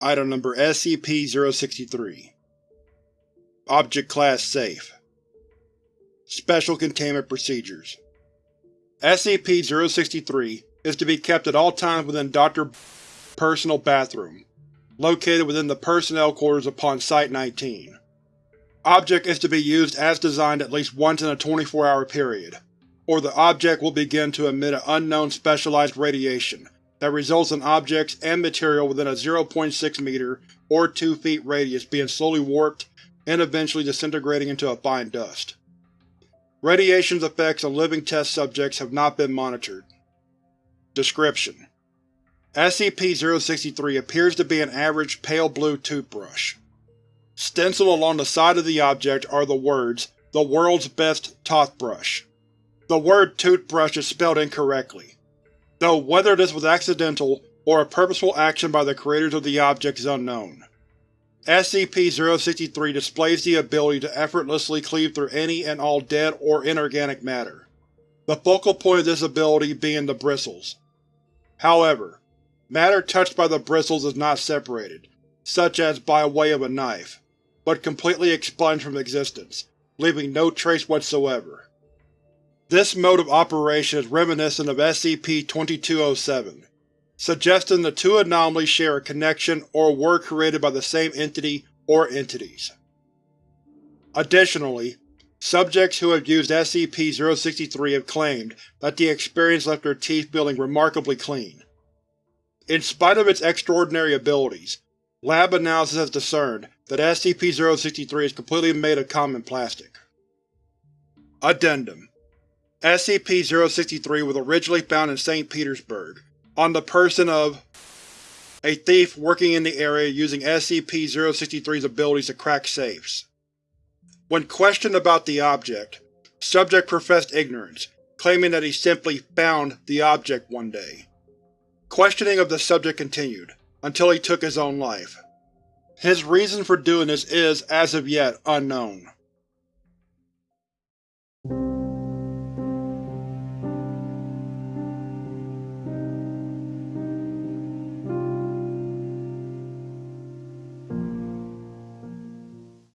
Item Number SCP-063 Object Class Safe Special Containment Procedures SCP-063 is to be kept at all times within Dr. personal bathroom, located within the personnel quarters upon Site-19. Object is to be used as designed at least once in a 24-hour period, or the object will begin to emit an unknown specialized radiation that results in objects and material within a 0.6 meter or 2 feet radius being slowly warped and eventually disintegrating into a fine dust. Radiation's effects on living test subjects have not been monitored. Description: SCP-063 appears to be an average pale blue toothbrush. Stenciled along the side of the object are the words, The World's Best Toothbrush. The word toothbrush is spelled incorrectly, though whether this was accidental or a purposeful action by the creators of the object is unknown. SCP-063 displays the ability to effortlessly cleave through any and all dead or inorganic matter, the focal point of this ability being the bristles. However, matter touched by the bristles is not separated, such as by way of a knife, but completely expunged from existence, leaving no trace whatsoever. This mode of operation is reminiscent of SCP-2207, suggesting the two anomalies share a connection or were created by the same entity or entities. Additionally, subjects who have used SCP-063 have claimed that the experience left their teeth feeling remarkably clean. In spite of its extraordinary abilities, lab analysis has discerned that SCP-063 is completely made of common plastic. Addendum SCP-063 was originally found in St. Petersburg, on the person of a thief working in the area using SCP-063's abilities to crack safes. When questioned about the object, subject professed ignorance, claiming that he simply found the object one day. Questioning of the subject continued, until he took his own life. His reason for doing this is, as of yet, unknown.